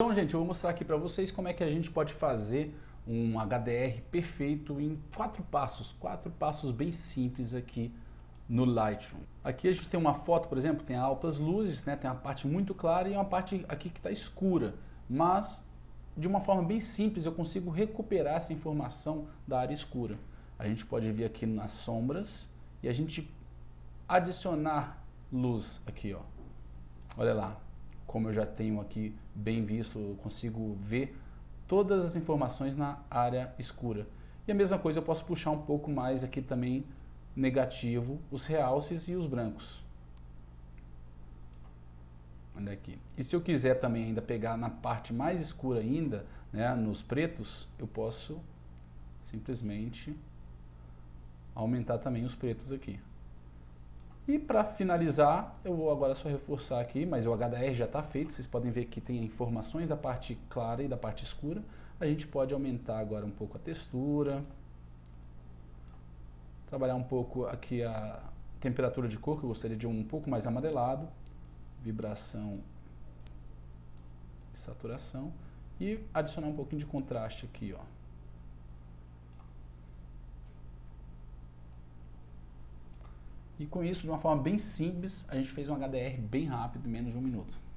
Então, gente, eu vou mostrar aqui para vocês como é que a gente pode fazer um HDR perfeito em quatro passos, quatro passos bem simples aqui no Lightroom. Aqui a gente tem uma foto, por exemplo, tem altas luzes, né, tem uma parte muito clara e uma parte aqui que está escura, mas de uma forma bem simples eu consigo recuperar essa informação da área escura. A gente pode vir aqui nas sombras e a gente adicionar luz aqui, ó. Olha lá, como eu já tenho aqui bem visto, eu consigo ver todas as informações na área escura. E a mesma coisa eu posso puxar um pouco mais aqui também negativo, os realces e os brancos. Olha aqui. E se eu quiser também ainda pegar na parte mais escura ainda, né, nos pretos, eu posso simplesmente aumentar também os pretos aqui. E para finalizar, eu vou agora só reforçar aqui, mas o HDR já está feito, vocês podem ver que tem informações da parte clara e da parte escura. A gente pode aumentar agora um pouco a textura, trabalhar um pouco aqui a temperatura de cor, que eu gostaria de um, um pouco mais amarelado, vibração e saturação, e adicionar um pouquinho de contraste aqui, ó. E com isso, de uma forma bem simples, a gente fez um HDR bem rápido, em menos de um minuto.